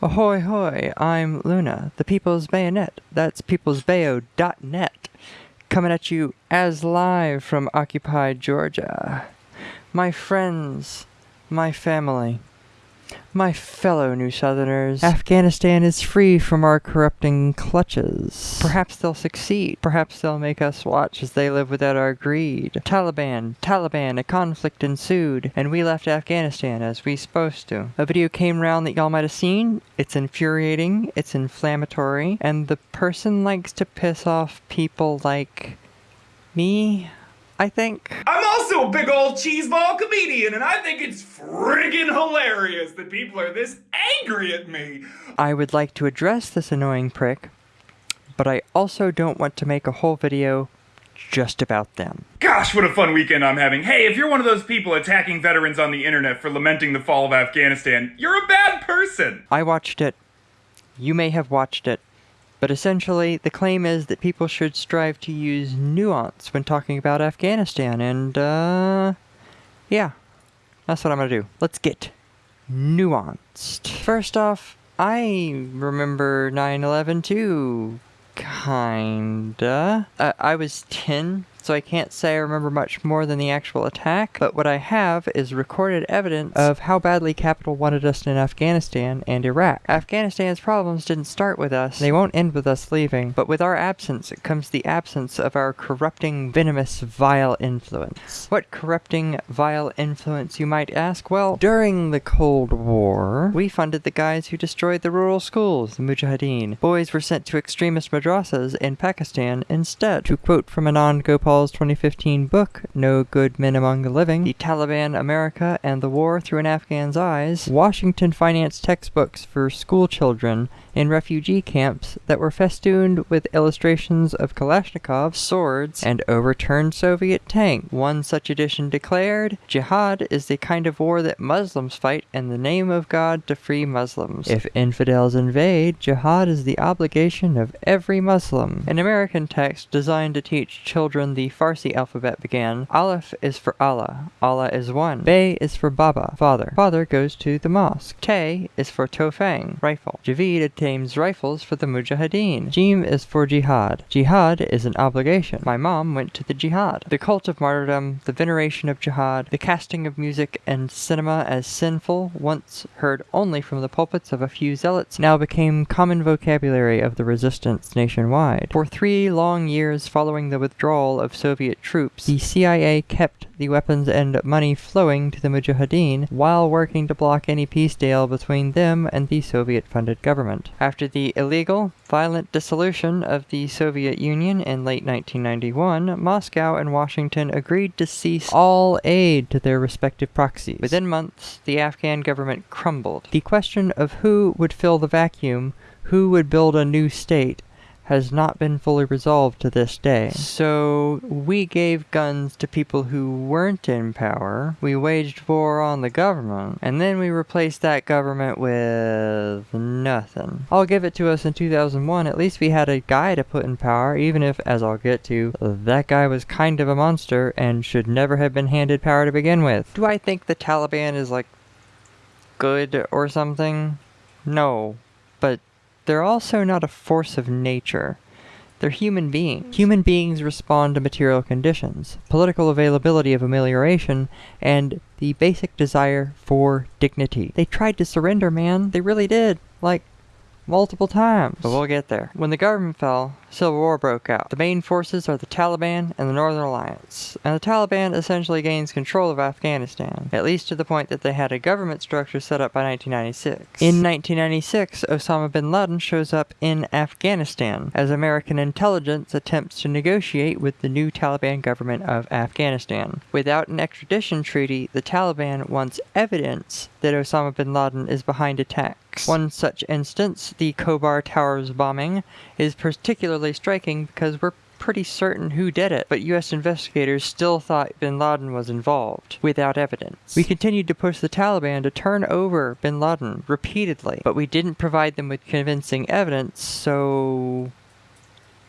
Ahoy hoy, I'm Luna, the People's Bayonet. That's peoplesbayo.net. Coming at you as live from occupied Georgia. My friends, my family, my fellow New Southerners, Afghanistan is free from our corrupting clutches. Perhaps they'll succeed. Perhaps they'll make us watch as they live without our greed. Taliban, Taliban, a conflict ensued, and we left Afghanistan as we supposed to. A video came round that y'all might have seen. It's infuriating, it's inflammatory, and the person likes to piss off people like me, I think. I'm also a big old cheeseball comedian, and I think it's friggin' hilarious that people are this angry at me. I would like to address this annoying prick, but I also don't want to make a whole video just about them. Gosh, what a fun weekend I'm having. Hey, if you're one of those people attacking veterans on the internet for lamenting the fall of Afghanistan, you're a bad person. I watched it. You may have watched it. But essentially, the claim is that people should strive to use nuance when talking about Afghanistan, and, uh, yeah, that's what I'm gonna do. Let's get nuanced. First off, I remember 9-11 too, kinda. I was 10 so I can't say I remember much more than the actual attack, but what I have is recorded evidence of how badly Capital wanted us in Afghanistan and Iraq. Afghanistan's problems didn't start with us, they won't end with us leaving, but with our absence comes the absence of our corrupting, venomous, vile influence. What corrupting, vile influence, you might ask? Well, during the Cold War, we funded the guys who destroyed the rural schools, the Mujahideen. Boys were sent to extremist madrasas in Pakistan instead. To quote from Anand Gopal 2015 book, No Good Men Among the Living, The Taliban, America, and the War Through an Afghan's Eyes, Washington financed textbooks for school children in refugee camps that were festooned with illustrations of Kalashnikov, swords, and overturned Soviet tanks. One such edition declared, Jihad is the kind of war that Muslims fight in the name of God to free Muslims. If infidels invade, jihad is the obligation of every Muslim. An American text designed to teach children the Farsi alphabet began, Aleph is for Allah, Allah is one. Bay is for Baba, father. Father goes to the mosque. Tay is for Tofang, rifle. Javid obtains rifles for the Mujahideen. Jim is for jihad. Jihad is an obligation. My mom went to the jihad. The cult of martyrdom, the veneration of jihad, the casting of music and cinema as sinful, once heard only from the pulpits of a few zealots, now became common vocabulary of the resistance nationwide. For three long years following the withdrawal of Soviet troops, the CIA kept the weapons and money flowing to the Mujahideen while working to block any peace deal between them and the Soviet-funded government. After the illegal, violent dissolution of the Soviet Union in late 1991, Moscow and Washington agreed to cease all aid to their respective proxies. Within months, the Afghan government crumbled. The question of who would fill the vacuum, who would build a new state, has not been fully resolved to this day. So we gave guns to people who weren't in power, we waged war on the government, and then we replaced that government with nothing. I'll give it to us in 2001, at least we had a guy to put in power, even if, as I'll get to, that guy was kind of a monster and should never have been handed power to begin with. Do I think the Taliban is like good or something? No, they're also not a force of nature. They're human beings. Hmm. Human beings respond to material conditions, political availability of amelioration, and the basic desire for dignity. They tried to surrender, man. They really did. Like, multiple times. But we'll get there. When the government fell, Civil War broke out. The main forces are the Taliban and the Northern Alliance, and the Taliban essentially gains control of Afghanistan, at least to the point that they had a government structure set up by 1996. In 1996, Osama bin Laden shows up in Afghanistan as American intelligence attempts to negotiate with the new Taliban government of Afghanistan. Without an extradition treaty, the Taliban wants evidence that Osama bin Laden is behind attacks. One such instance, the Khobar Towers bombing, is particularly striking because we're pretty certain who did it, but US investigators still thought bin Laden was involved, without evidence. We continued to push the Taliban to turn over bin Laden repeatedly, but we didn't provide them with convincing evidence, so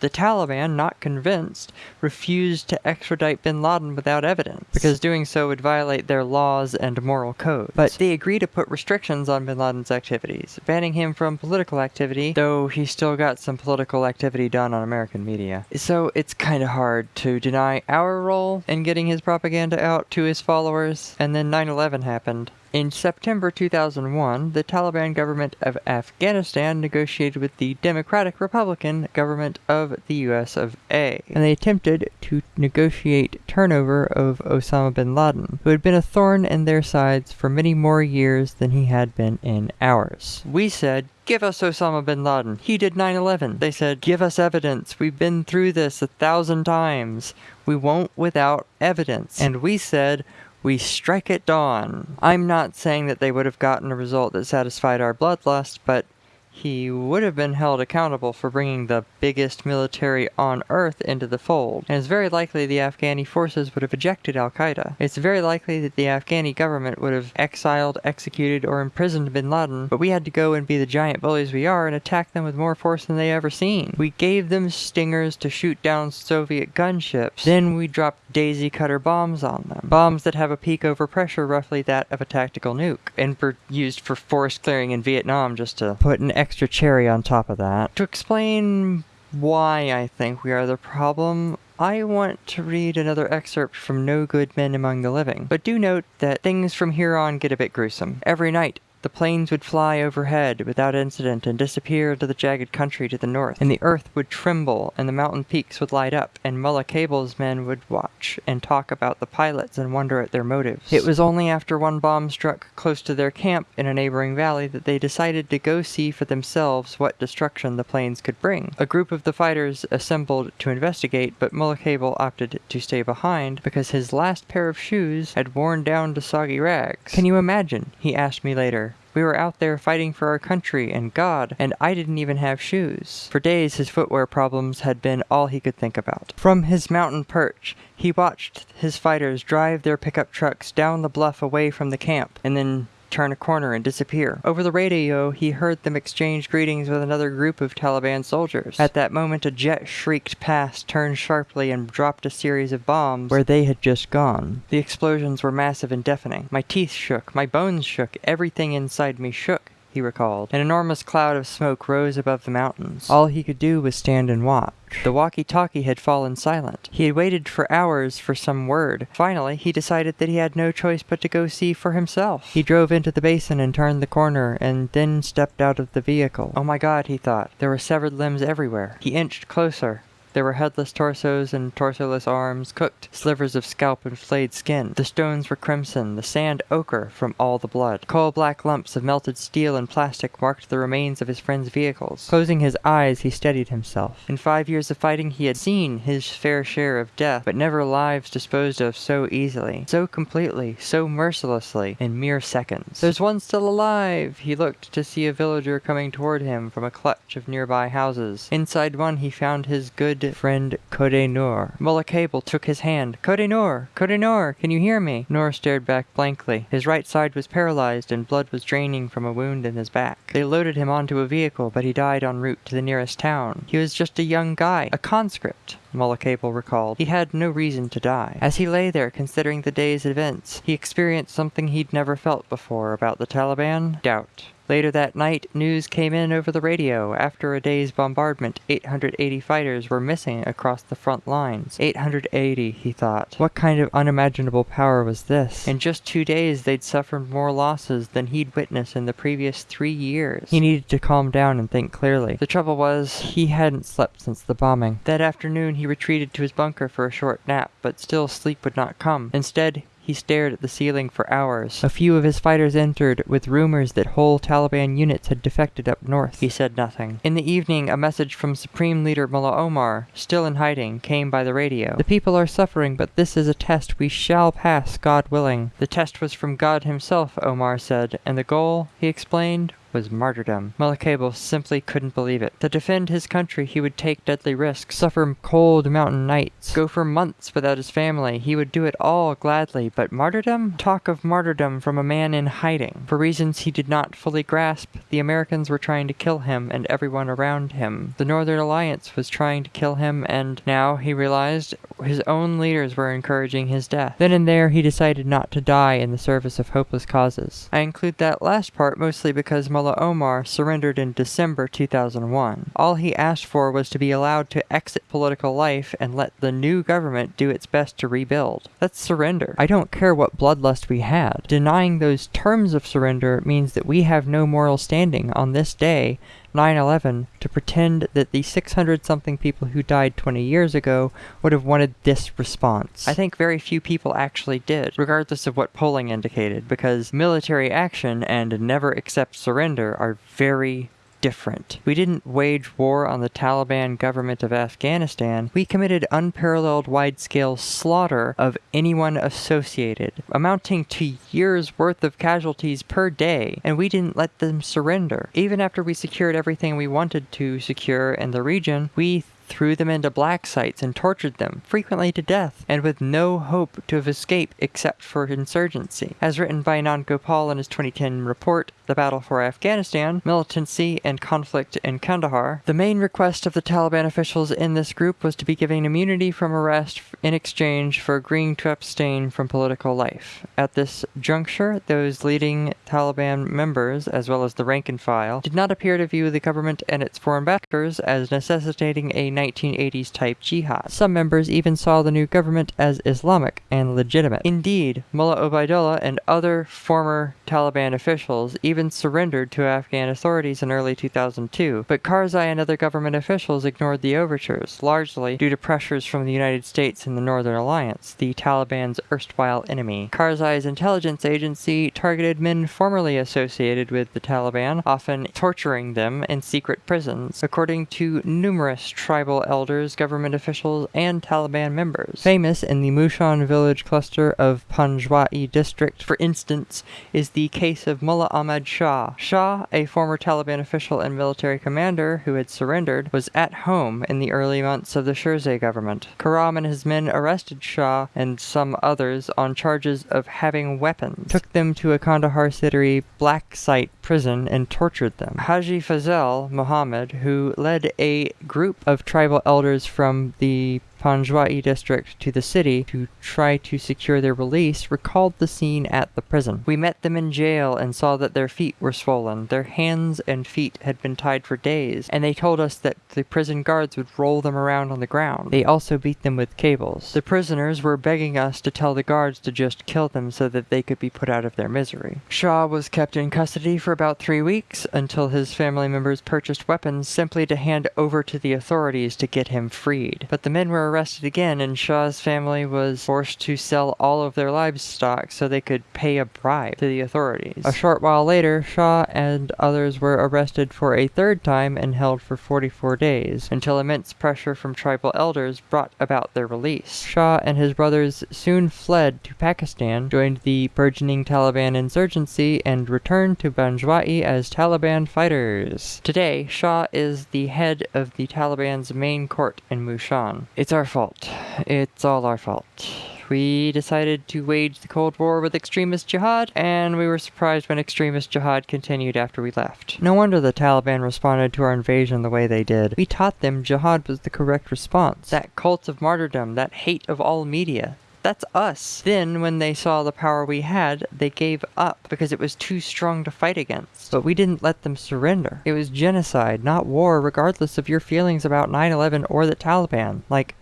The Taliban, not convinced, refused to extradite bin Laden without evidence, because doing so would violate their laws and moral code. But they agreed to put restrictions on bin Laden's activities, banning him from political activity, though he still got some political activity done on American media. So it's kind of hard to deny our role in getting his propaganda out to his followers, and then 9 11 happened. In September 2001, the Taliban government of Afghanistan negotiated with the Democratic Republican government of the US of A, and they attempted to negotiate turnover of Osama bin Laden, who had been a thorn in their sides for many more years than he had been in ours. We said, Give us Osama bin Laden. He did 9 11. They said, Give us evidence. We've been through this a thousand times. We won't without evidence. And we said, we strike at dawn. I'm not saying that they would have gotten a result that satisfied our bloodlust, but he would have been held accountable for bringing the biggest military on earth into the fold, and it's very likely the Afghani forces would have ejected Al Qaeda. It's very likely that the Afghani government would have exiled, executed, or imprisoned bin Laden, but we had to go and be the giant bullies we are and attack them with more force than they ever seen. We gave them stingers to shoot down Soviet gunships, then we dropped daisy cutter bombs on them. Bombs that have a peak over pressure roughly that of a tactical nuke, and were used for forest clearing in Vietnam just to put an extra cherry on top of that. To explain why I think we are the problem, I want to read another excerpt from No Good Men Among the Living. But do note that things from here on get a bit gruesome. Every night, the planes would fly overhead without incident and disappear into the jagged country to the north, and the earth would tremble and the mountain peaks would light up, and Mullah Cable's men would watch and talk about the pilots and wonder at their motives. It was only after one bomb struck close to their camp in a neighboring valley that they decided to go see for themselves what destruction the planes could bring. A group of the fighters assembled to investigate, but Mullah Cable opted to stay behind because his last pair of shoes had worn down to soggy rags. Can you imagine? He asked me later. We were out there fighting for our country and God, and I didn't even have shoes. For days, his footwear problems had been all he could think about. From his mountain perch, he watched his fighters drive their pickup trucks down the bluff away from the camp, and then turn a corner and disappear. Over the radio, he heard them exchange greetings with another group of Taliban soldiers. At that moment, a jet shrieked past, turned sharply, and dropped a series of bombs where they had just gone. The explosions were massive and deafening. My teeth shook, my bones shook, everything inside me shook he recalled. An enormous cloud of smoke rose above the mountains. All he could do was stand and watch. The walkie-talkie had fallen silent. He had waited for hours for some word. Finally, he decided that he had no choice but to go see for himself. He drove into the basin and turned the corner, and then stepped out of the vehicle. Oh my god, he thought. There were severed limbs everywhere. He inched closer. There were headless torsos and torsoless arms, cooked slivers of scalp and flayed skin. The stones were crimson, the sand ochre from all the blood. Coal black lumps of melted steel and plastic marked the remains of his friend's vehicles. Closing his eyes, he steadied himself. In five years of fighting, he had seen his fair share of death, but never lives disposed of so easily, so completely, so mercilessly, in mere seconds. There's one still alive! He looked to see a villager coming toward him from a clutch of nearby houses. Inside one, he found his good friend Kode Noor. Mullah Cable took his hand. Kode Noor! Kode Noor! Can you hear me? Noor stared back blankly. His right side was paralyzed and blood was draining from a wound in his back. They loaded him onto a vehicle, but he died en route to the nearest town. He was just a young guy, a conscript. Mullah Cable recalled. He had no reason to die. As he lay there considering the day's events, he experienced something he'd never felt before about the Taliban doubt. Later that night, news came in over the radio. After a day's bombardment, 880 fighters were missing across the front lines. 880, he thought. What kind of unimaginable power was this? In just two days, they'd suffered more losses than he'd witnessed in the previous three years. He needed to calm down and think clearly. The trouble was, he hadn't slept since the bombing. That afternoon, he retreated to his bunker for a short nap, but still sleep would not come. Instead, he stared at the ceiling for hours. A few of his fighters entered with rumors that whole Taliban units had defected up north. He said nothing. In the evening, a message from Supreme Leader Mullah Omar, still in hiding, came by the radio. The people are suffering, but this is a test we shall pass, God willing. The test was from God himself, Omar said, and the goal, he explained, was martyrdom. Mullah simply couldn't believe it. To defend his country, he would take deadly risks, suffer cold mountain nights, go for months without his family. He would do it all gladly, but martyrdom? Talk of martyrdom from a man in hiding. For reasons he did not fully grasp, the Americans were trying to kill him and everyone around him. The Northern Alliance was trying to kill him, and now he realized his own leaders were encouraging his death. Then and there, he decided not to die in the service of hopeless causes. I include that last part mostly because Mullah Omar surrendered in December 2001. All he asked for was to be allowed to exit political life and let the new government do its best to rebuild. That's surrender. I don't care what bloodlust we had. Denying those terms of surrender means that we have no moral standing on this day 9-11 to pretend that the 600 something people who died 20 years ago would have wanted this response. I think very few people actually did, regardless of what polling indicated, because military action and never accept surrender are very different. We didn't wage war on the Taliban government of Afghanistan. We committed unparalleled wide-scale slaughter of anyone associated, amounting to years worth of casualties per day, and we didn't let them surrender. Even after we secured everything we wanted to secure in the region, we threw them into black sites and tortured them, frequently to death, and with no hope to have escaped except for insurgency. As written by Anand Gopal in his 2010 report, The Battle for Afghanistan, Militancy and Conflict in Kandahar, the main request of the Taliban officials in this group was to be given immunity from arrest in exchange for agreeing to abstain from political life. At this juncture, those leading Taliban members, as well as the rank and file, did not appear to view the government and its foreign backers as necessitating a 1980s type jihad. Some members even saw the new government as Islamic and legitimate. Indeed, Mullah Obaidullah and other former Taliban officials even surrendered to Afghan authorities in early 2002, but Karzai and other government officials ignored the overtures, largely due to pressures from the United States and the Northern Alliance, the Taliban's erstwhile enemy. Karzai's intelligence agency targeted men formerly associated with the Taliban, often torturing them in secret prisons, according to numerous tribal elders, government officials, and Taliban members. Famous in the Mushan village cluster of Panjwai district, for instance, is the case of Mullah Ahmad Shah. Shah, a former Taliban official and military commander who had surrendered, was at home in the early months of the Shirzai government. Karam and his men arrested Shah and some others on charges of having weapons, took them to a Kandahar city black site prison, and tortured them. Haji Fazel Muhammad, who led a group of tribal elders from the Panjwai district to the city to try to secure their release recalled the scene at the prison. We met them in jail and saw that their feet were swollen. Their hands and feet had been tied for days, and they told us that the prison guards would roll them around on the ground. They also beat them with cables. The prisoners were begging us to tell the guards to just kill them so that they could be put out of their misery. Shah was kept in custody for about three weeks until his family members purchased weapons simply to hand over to the authorities to get him freed. But the men were arrested again, and Shah's family was forced to sell all of their livestock so they could pay a bribe to the authorities. A short while later, Shah and others were arrested for a third time and held for 44 days, until immense pressure from tribal elders brought about their release. Shah and his brothers soon fled to Pakistan, joined the burgeoning Taliban insurgency, and returned to Panjwai as Taliban fighters. Today, Shah is the head of the Taliban's main court in Mushan. It's our fault. It's all our fault. We decided to wage the Cold War with extremist jihad, and we were surprised when extremist jihad continued after we left. No wonder the Taliban responded to our invasion the way they did. We taught them jihad was the correct response. That cult of martyrdom, that hate of all media, that's us. Then, when they saw the power we had, they gave up because it was too strong to fight against. But we didn't let them surrender. It was genocide, not war, regardless of your feelings about 9 11 or the Taliban. Like,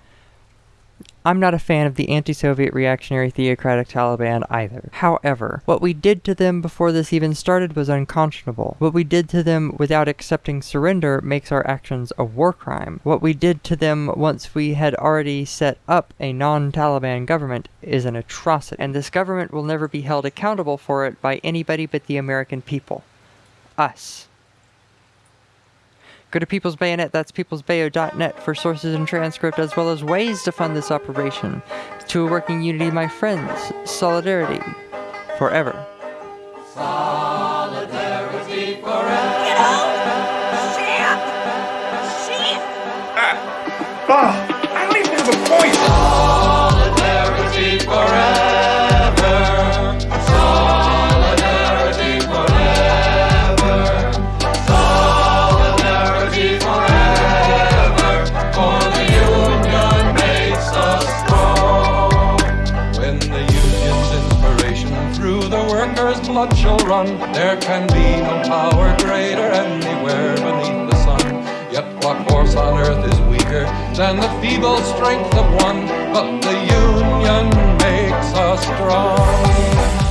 I'm not a fan of the anti-Soviet reactionary theocratic Taliban either. However, what we did to them before this even started was unconscionable. What we did to them without accepting surrender makes our actions a war crime. What we did to them once we had already set up a non-Taliban government is an atrocity, and this government will never be held accountable for it by anybody but the American people. Us. Go to People's Bayonet, that's peoplesbayo.net for sources and transcript as well as ways to fund this operation. To a working unity, my friends, solidarity forever. Solidarity forever. Blood shall run, there can be no power greater anywhere beneath the sun. Yet what force on earth is weaker than the feeble strength of one? But the union makes us strong.